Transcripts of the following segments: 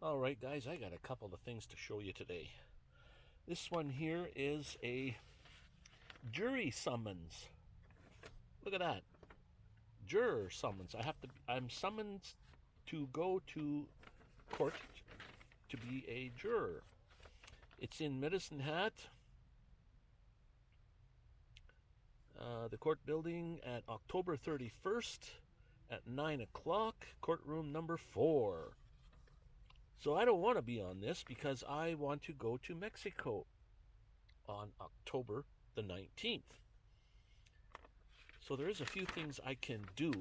All right, guys, I got a couple of things to show you today. This one here is a jury summons. Look at that. Juror summons. I have to I'm summoned to go to court to be a juror. It's in Medicine Hat. Uh, the court building at October 31st at 9 o'clock, courtroom number 4. So I don't want to be on this because I want to go to Mexico on October the 19th. So there is a few things I can do.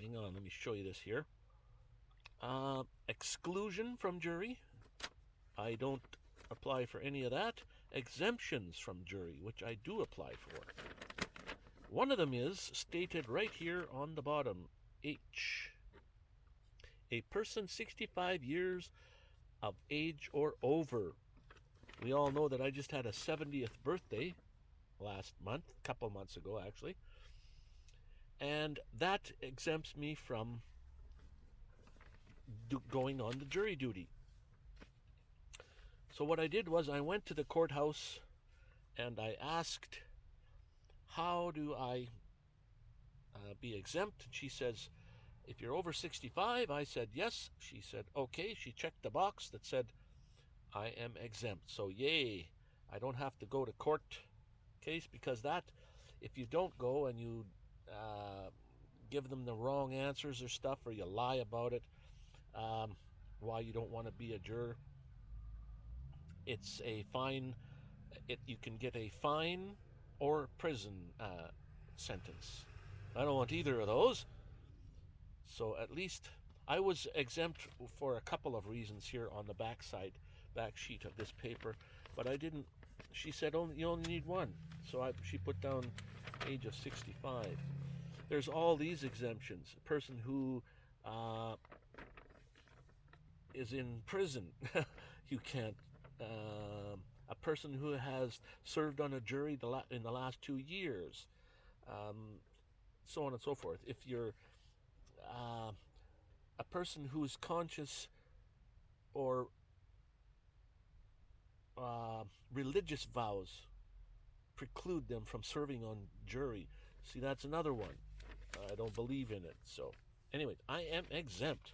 Hang on, let me show you this here. Uh, exclusion from jury. I don't apply for any of that. Exemptions from jury, which I do apply for. One of them is stated right here on the bottom H. A person 65 years of age or over. We all know that I just had a 70th birthday last month, a couple months ago actually. And that exempts me from going on the jury duty. So what I did was I went to the courthouse and I asked, how do I uh, be exempt? And she says, if you're over 65, I said yes. She said, okay. She checked the box that said, I am exempt. So yay, I don't have to go to court case because that, if you don't go and you uh, give them the wrong answers or stuff, or you lie about it, um, why you don't want to be a juror, it's a fine. It you can get a fine or prison uh, sentence. I don't want either of those. So at least I was exempt for a couple of reasons here on the back side, back sheet of this paper, but I didn't. She said only you only need one, so I, she put down age of 65. There's all these exemptions. A person who uh, is in prison, you can't um, a person who has served on a jury in the last two years, um, so on and so forth. If you're person who is conscious or uh, religious vows preclude them from serving on jury. See, that's another one. I don't believe in it. So, anyway, I am exempt.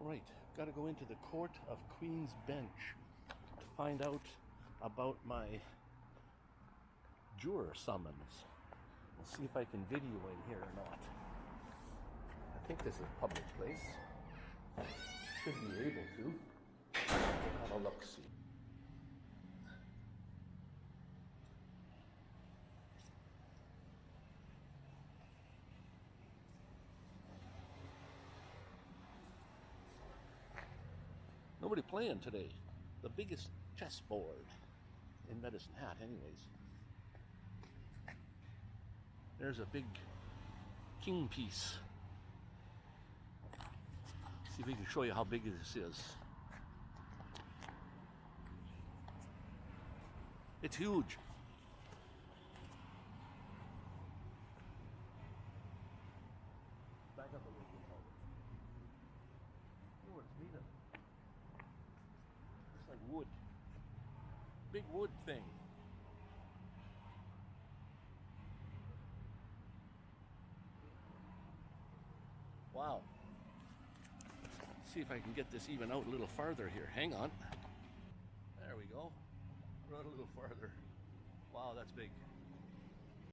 All right, got to go into the Court of Queen's Bench to find out about my juror summons. We'll see if I can video in here or not. Think this is a public place. Should be able to. Have a look see. Nobody playing today. The biggest chessboard in Medicine Hat, anyways. There's a big king piece. See if we can show you how big this is. It's huge. Back up a little bit. Oh, it's made of like wood. Big wood thing. Wow. See if I can get this even out a little farther here. Hang on. There we go. Run a little farther. Wow, that's big.